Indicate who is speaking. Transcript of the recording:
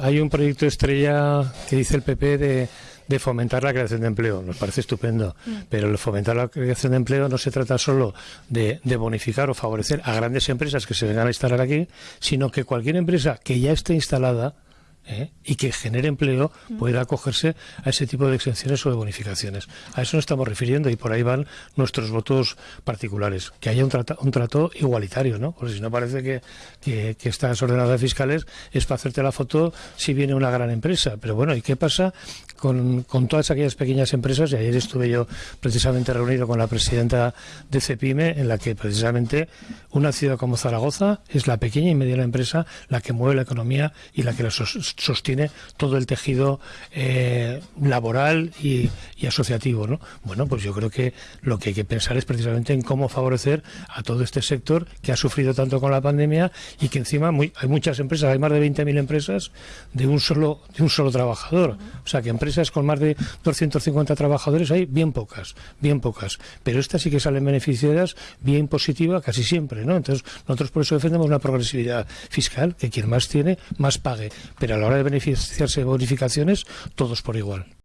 Speaker 1: Hay un proyecto estrella que dice el PP de, de fomentar la creación de empleo. Nos parece estupendo. Pero el fomentar la creación de empleo no se trata solo de, de bonificar o favorecer a grandes empresas que se vengan a instalar aquí, sino que cualquier empresa que ya esté instalada ¿eh? y que genere empleo pueda acogerse a ese tipo de exenciones o de bonificaciones. A eso nos estamos refiriendo y por ahí van nuestros votos particulares. Que haya un, trata- un trato igualitario, ¿no? Porque si no parece que, que, que estas ordenanzas fiscales es para hacerte la foto si viene una gran empresa. Pero bueno, ¿y qué pasa con, con todas aquellas pequeñas empresas? Y ayer estuve yo precisamente reunido con la presidenta de CEPIME en la que precisamente una ciudad como Zaragoza es la pequeña y mediana empresa la que mueve la economía y la que la sostiene todo el tejido eh, laboral y, asociativo, ¿no? Bueno, pues yo creo que lo que hay que pensar es precisamente en cómo favorecer a todo este sector que ha sufrido tanto con la pandemia y que encima hay muchas empresas, hay más de 20.000 empresas de un solo de un solo trabajador. O sea, que empresas con más de 250 trabajadores hay bien pocas, bien pocas. Pero estas sí que salen beneficiadas bien positiva casi siempre, ¿no? Entonces, nosotros por eso defendemos una progresividad fiscal, que quien más tiene, más pague. Pero la hora de beneficiarse de bonificaciones, todos por igual.